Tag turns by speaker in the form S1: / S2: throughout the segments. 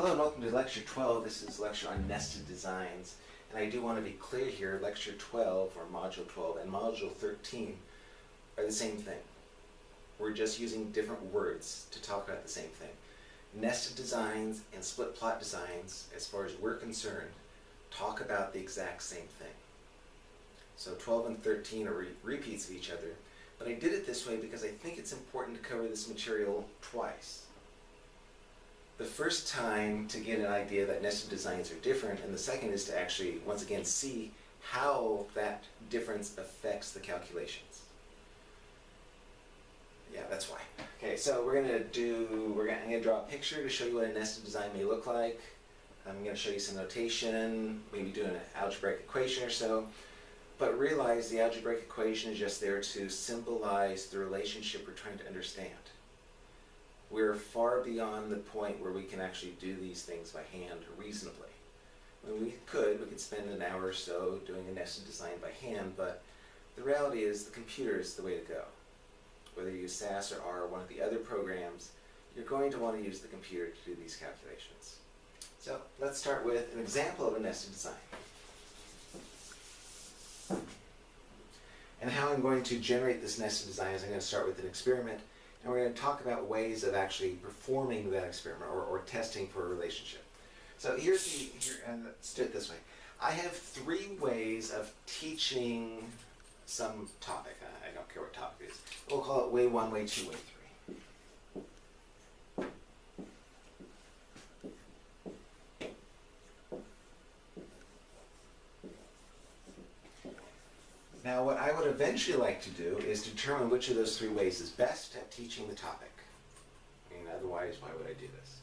S1: Hello and welcome to lecture 12. This is lecture on nested designs. And I do want to be clear here, lecture 12 or module 12 and module 13 are the same thing. We're just using different words to talk about the same thing. Nested designs and split plot designs, as far as we're concerned, talk about the exact same thing. So 12 and 13 are re repeats of each other, but I did it this way because I think it's important to cover this material twice the first time to get an idea that nested designs are different, and the second is to actually, once again, see how that difference affects the calculations. Yeah, that's why. Okay, so we're gonna do, we're gonna, I'm gonna draw a picture to show you what a nested design may look like. I'm gonna show you some notation, maybe do an algebraic equation or so. But realize the algebraic equation is just there to symbolize the relationship we're trying to understand we're far beyond the point where we can actually do these things by hand reasonably. Mean, we could, we could spend an hour or so doing a nested design by hand, but the reality is the computer is the way to go. Whether you use SAS or R or one of the other programs, you're going to want to use the computer to do these calculations. So let's start with an example of a nested design. And how I'm going to generate this nested design is I'm going to start with an experiment and we're going to talk about ways of actually performing that experiment or, or testing for a relationship. So here's the, here, and let's do it this way. I have three ways of teaching some topic. I don't care what topic it is. We'll call it way one, way two, way three. Now what I would eventually like to do is determine which of those three ways is best at teaching the topic. I mean, otherwise, why would I do this?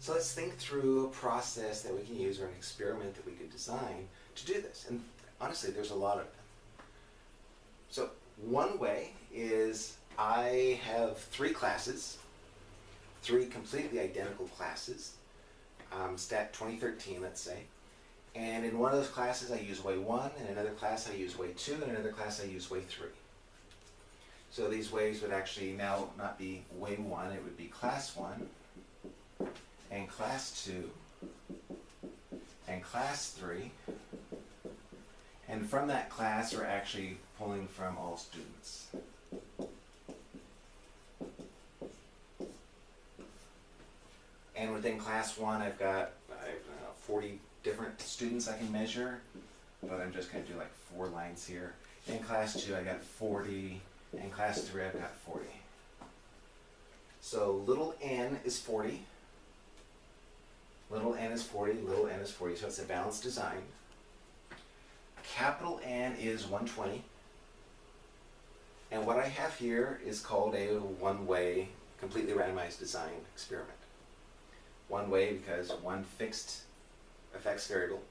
S1: So let's think through a process that we can use or an experiment that we could design to do this. And honestly, there's a lot of them. So one way is I have three classes, three completely identical classes, um, STAT 2013, let's say, and in one of those classes I use way 1, in another class I use way 2, in another class I use way 3. So these ways would actually now not be way 1, it would be class 1, and class 2, and class 3. And from that class we're actually pulling from all students. And within class 1 I've got I know, 40 different students I can measure, but I'm just going to do like four lines here. In class 2 I got 40, in class 3 I've got 40. So little n is 40, little n is 40, little n is 40, so it's a balanced design. Capital N is 120, and what I have here is called a one-way, completely randomized design experiment. One way because one fixed affects variable.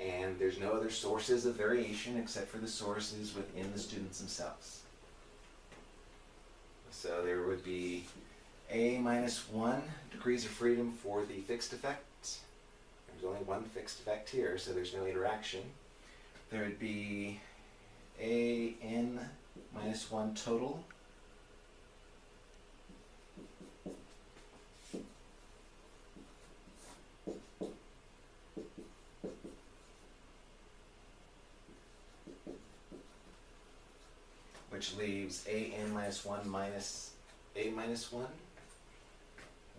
S1: And there's no other sources of variation except for the sources within the students themselves. So there would be a minus 1 degrees of freedom for the fixed effect. There's only one fixed effect here, so there's no interaction. There would be a n minus 1 total which leaves a n minus 1 minus a minus 1,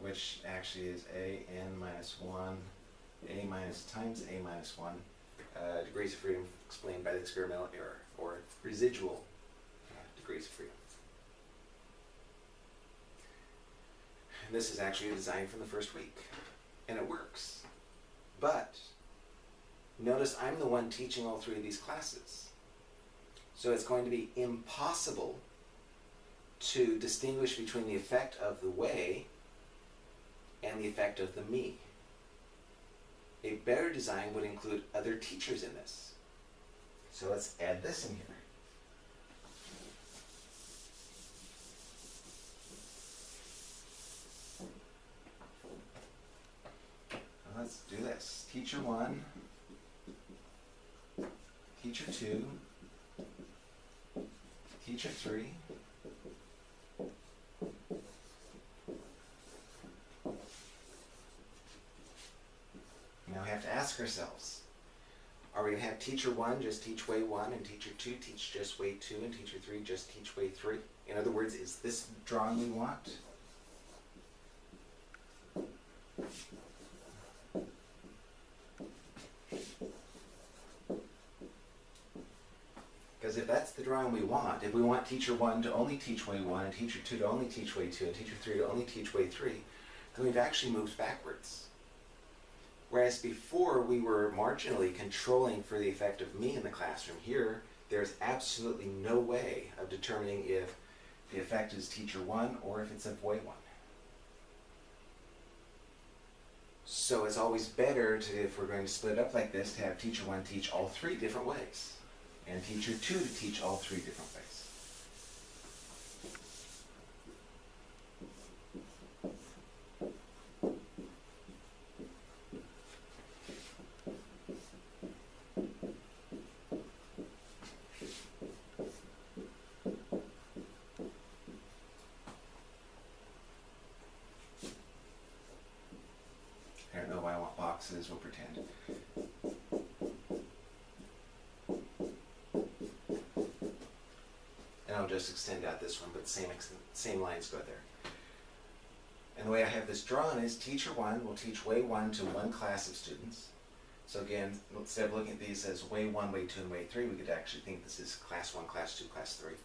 S1: which actually is a n minus 1, a minus times a minus 1, uh, degrees of freedom explained by the experimental error, or residual uh, degrees of freedom. And this is actually a design from the first week, and it works. But notice I'm the one teaching all three of these classes. So it's going to be impossible to distinguish between the effect of the way and the effect of the me. A better design would include other teachers in this. So let's add this in here. Let's do this. Teacher 1, teacher 2, teacher 3. Now we have to ask ourselves, are we going to have teacher one just teach way one and teacher two teach just way two and teacher three just teach way three? In other words, is this drawing we want? That's the drawing we want, if we want teacher one to only teach way one and teacher two to only teach way two and teacher three to only teach way three, then we've actually moved backwards. Whereas before we were marginally controlling for the effect of me in the classroom, here there's absolutely no way of determining if the effect is teacher one or if it's of way one. So it's always better to, if we're going to split up like this, to have teacher one teach all three different ways and teacher two to teach all three different ways. I don't know why I want boxes, we'll pretend. And I'll just extend out this one, but same, same lines go there. And the way I have this drawn is teacher one will teach way one to one class of students. So again, instead of looking at these as way one, way two, and way three, we could actually think this is class one, class two, class three.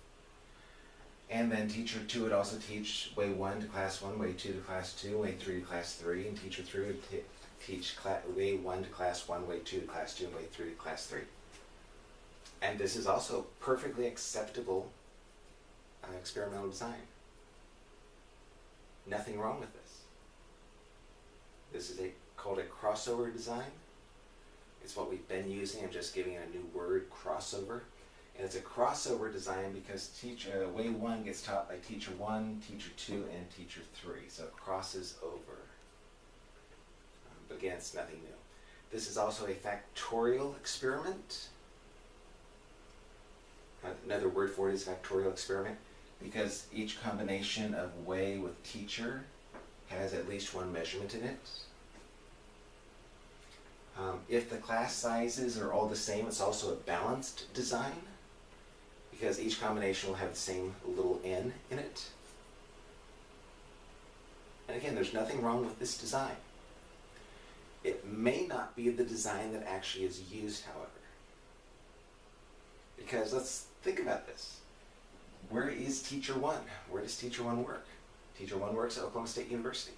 S1: And then teacher two would also teach way one to class one, way two to class two, way three to class three, and teacher three would teach way one to class one, way two to class two, and way three to class three. And this is also perfectly acceptable experimental design. Nothing wrong with this. This is a called a crossover design. It's what we've been using. I'm just giving it a new word, crossover. And it's a crossover design because teach, uh, way one gets taught by teacher one, teacher two, and teacher three. So it crosses over. Um, but again, it's nothing new. This is also a factorial experiment. Uh, Another word for it is factorial experiment because each combination of way with teacher has at least one measurement in it. Um, if the class sizes are all the same, it's also a balanced design because each combination will have the same little n in it. And again, there's nothing wrong with this design. It may not be the design that actually is used, however. Because let's think about this. Where is teacher one? Where does teacher one work? Teacher one works at Oklahoma State University.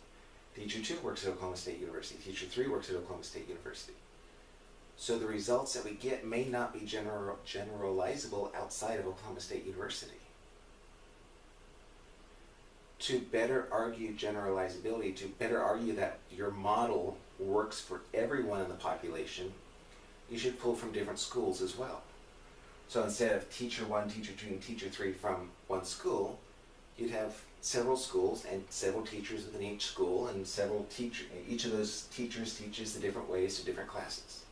S1: Teacher two works at Oklahoma State University. Teacher three works at Oklahoma State University. So the results that we get may not be general, generalizable outside of Oklahoma State University. To better argue generalizability, to better argue that your model works for everyone in the population, you should pull from different schools as well. So instead of teacher one, teacher two, and teacher three from one school, you'd have several schools and several teachers within each school, and several teacher. Each of those teachers teaches the different ways to different classes.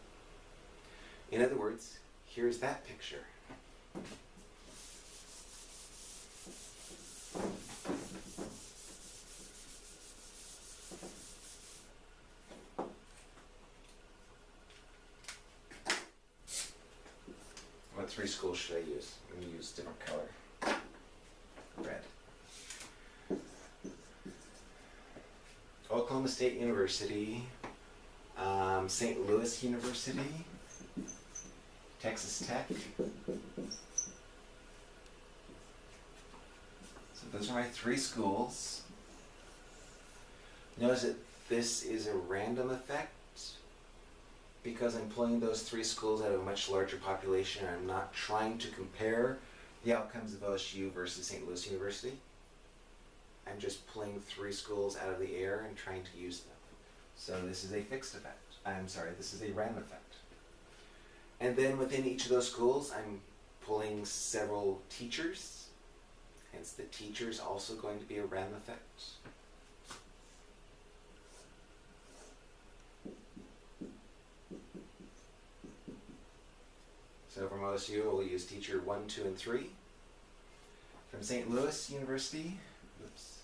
S1: In other words, here's that picture. What three schools should I use? Going to use different color. Red. Oklahoma State University, um, St. Louis University, Texas Tech. So those are my three schools. Notice that this is a random effect because I'm pulling those three schools out of a much larger population. and I'm not trying to compare the outcomes of OSU versus St. Louis University. I'm just pulling three schools out of the air and trying to use them. So this is a fixed effect. I'm sorry, this is a random effect. And then within each of those schools, I'm pulling several teachers. Hence the teacher's also going to be a random effect. So from OSU, we'll use teacher one, two, and three. From St. Louis University, oops.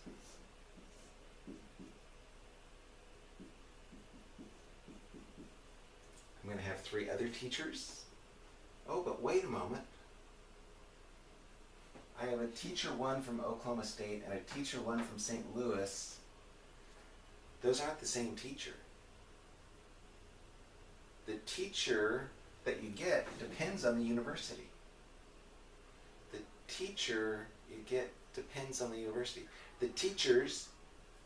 S1: three other teachers. Oh, but wait a moment. I have a teacher one from Oklahoma State and a teacher one from St. Louis. Those aren't the same teacher. The teacher that you get depends on the university. The teacher you get depends on the university. The teachers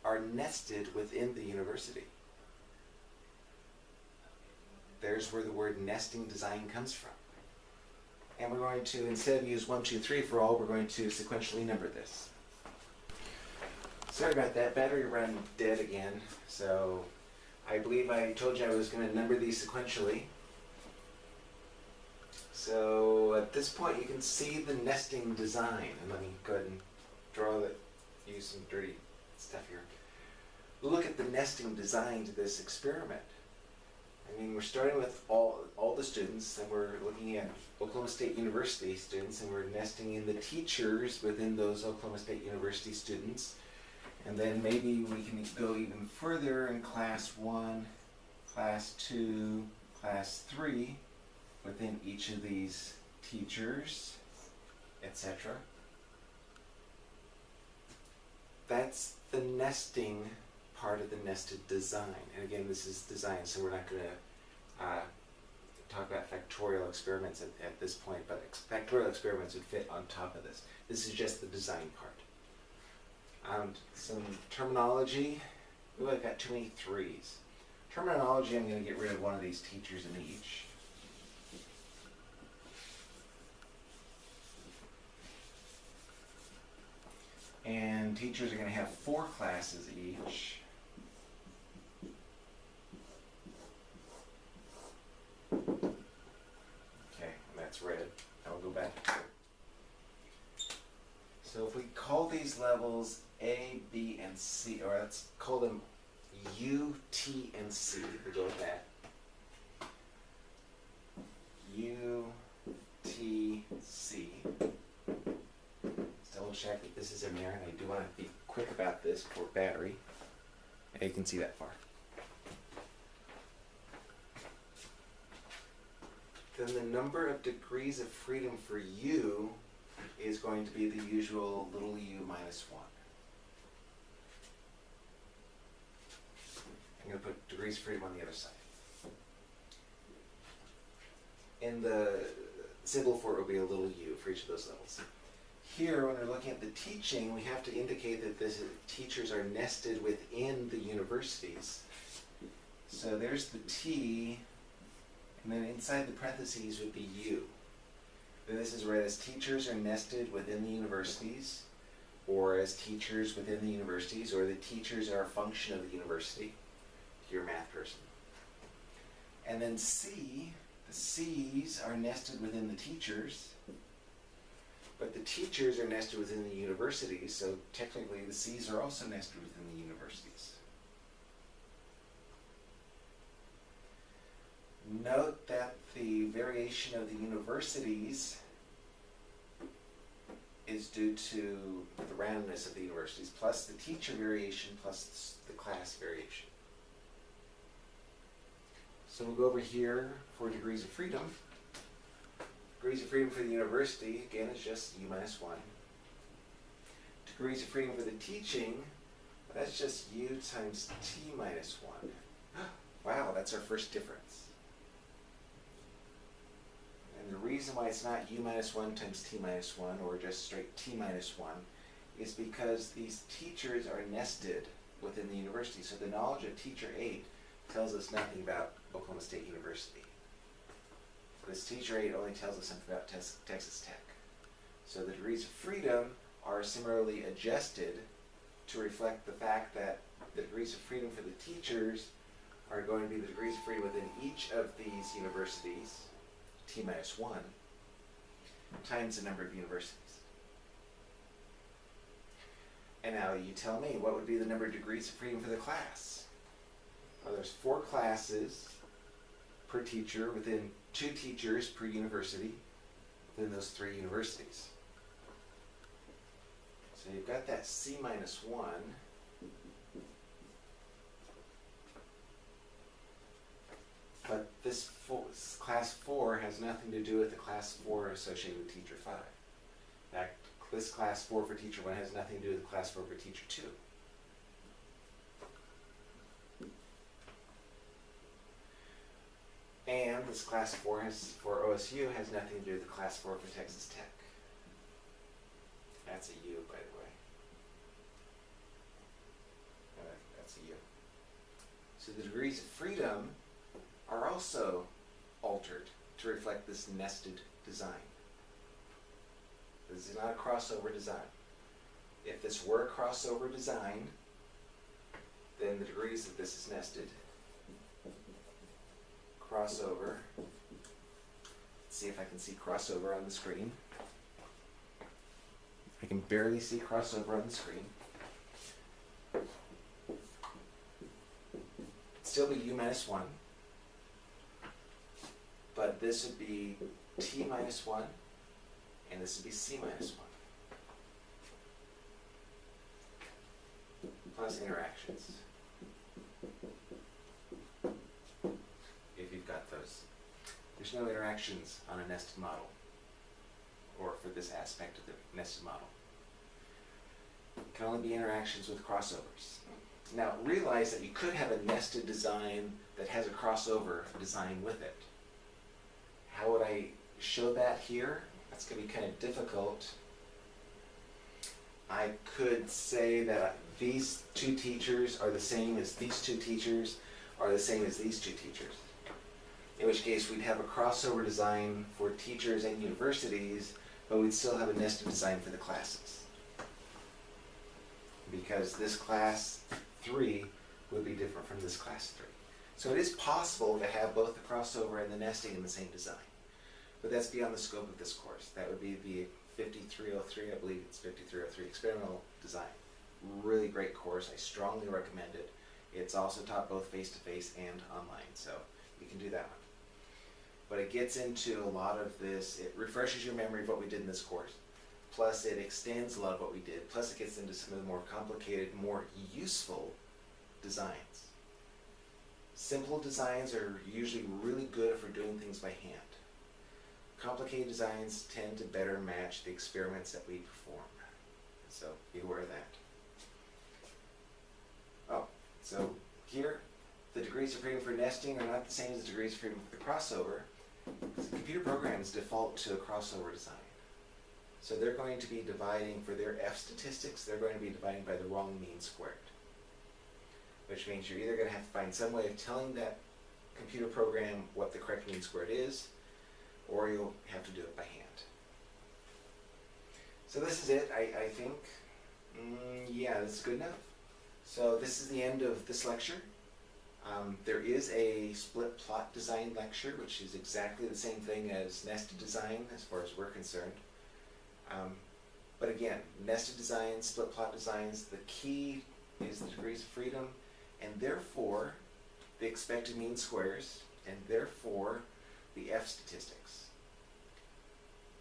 S1: are nested within the university. There's where the word nesting design comes from. And we're going to, instead of use 1, 2, 3 for all, we're going to sequentially number this. Sorry about that, battery ran dead again. So I believe I told you I was going to number these sequentially. So at this point you can see the nesting design. And let me go ahead and draw that, use some dirty stuff here. Look at the nesting design to this experiment. I mean, we're starting with all, all the students, and we're looking at Oklahoma State University students, and we're nesting in the teachers within those Oklahoma State University students. And then maybe we can go even further in class one, class two, class three, within each of these teachers, etc. That's the nesting part of the nested design. And again, this is design, so we're not going to uh, talk about factorial experiments at, at this point, but ex factorial experiments would fit on top of this. This is just the design part. Um, some terminology. Ooh, I've got too many threes. Terminology, I'm going to get rid of one of these teachers in each. And teachers are going to have four classes each. Okay, and that's red. I'll go back to So if we call these levels A, B, and C, or let's call them U, T, and C. We'll go with that. U, T, C. Let's double check that this is in there, and I do want to be quick about this for battery. And you can see that far. then the number of degrees of freedom for u is going to be the usual little u minus 1. I'm going to put degrees of freedom on the other side. And the symbol for it will be a little u for each of those levels. Here, when we're looking at the teaching, we have to indicate that the teachers are nested within the universities. So there's the T and then inside the parentheses would be U. Then this is read as teachers are nested within the universities, or as teachers within the universities, or the teachers are a function of the university, your math person. And then C, the C's are nested within the teachers, but the teachers are nested within the universities, so technically the C's are also nested within the universities. Note that the variation of the universities is due to the randomness of the universities, plus the teacher variation, plus the class variation. So we'll go over here for degrees of freedom. Degrees of freedom for the university, again, is just U minus 1. Degrees of freedom for the teaching, that's just U times T minus 1. Wow, that's our first difference. And the reason why it's not u minus 1 times t minus 1 or just straight t minus 1 is because these teachers are nested within the university. So the knowledge of teacher 8 tells us nothing about Oklahoma State University. This teacher 8 only tells us something about Texas Tech. So the degrees of freedom are similarly adjusted to reflect the fact that the degrees of freedom for the teachers are going to be the degrees of freedom within each of these universities t minus 1 times the number of universities. And now you tell me, what would be the number of degrees of freedom for the class? Well, there's four classes per teacher within two teachers per university within those three universities. So you've got that C minus 1. But this four, class 4 has nothing to do with the class 4 associated with teacher 5. In fact, this class 4 for teacher 1 has nothing to do with class 4 for teacher 2. This class four has, for OSU has nothing to do with the class four for Texas Tech. That's a U, by the way. Uh, That's a U. So the degrees of freedom are also altered to reflect this nested design. This is not a crossover design. If this were a crossover design, then the degrees that this is nested crossover. Let's see if I can see crossover on the screen. I can barely see crossover on the screen. Still be u minus 1. But this would be t minus 1, and this would be c minus 1. Plus interactions. If you've got those. There's no interactions on a nested model, or for this aspect of the nested model. It Can only be interactions with crossovers. Now realize that you could have a nested design that has a crossover design with it. How would I show that here? That's going to be kind of difficult. I could say that these two teachers are the same as these two teachers are the same as these two teachers. In which case we'd have a crossover design for teachers and universities, but we'd still have a nested design for the classes. Because this class three would be different from this class three. So it is possible to have both the crossover and the nesting in the same design. But that's beyond the scope of this course. That would be the 5303, I believe it's 5303, Experimental Design. Really great course. I strongly recommend it. It's also taught both face-to-face and online, so you can do that one. But it gets into a lot of this, it refreshes your memory of what we did in this course. Plus it extends a lot of what we did. Plus it gets into some of the more complicated, more useful designs. Simple designs are usually really good for doing things by hand. Complicated designs tend to better match the experiments that we perform. So be aware of that. Oh, so here, the degrees of freedom for nesting are not the same as the degrees of freedom for the crossover. Computer programs default to a crossover design. So they're going to be dividing, for their F statistics, they're going to be dividing by the wrong mean squared. Which means you're either going to have to find some way of telling that computer program what the correct mean squared is, or you'll have to do it by hand. So this is it, I, I think. Mm, yeah, this is good enough. So this is the end of this lecture. Um, there is a split plot design lecture, which is exactly the same thing as nested design as far as we're concerned. Um, but again, nested designs, split plot designs, the key is the degrees of freedom, and therefore the expected mean squares, and therefore the F statistics.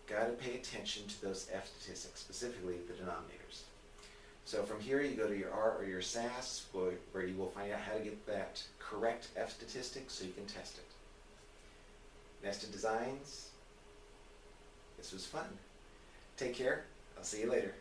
S1: Got to pay attention to those F statistics, specifically the denominators. So from here you go to your R or your SAS, where, you will find out how to get that correct F statistic so you can test it. Nested designs. This was fun. Take care. I'll see you later.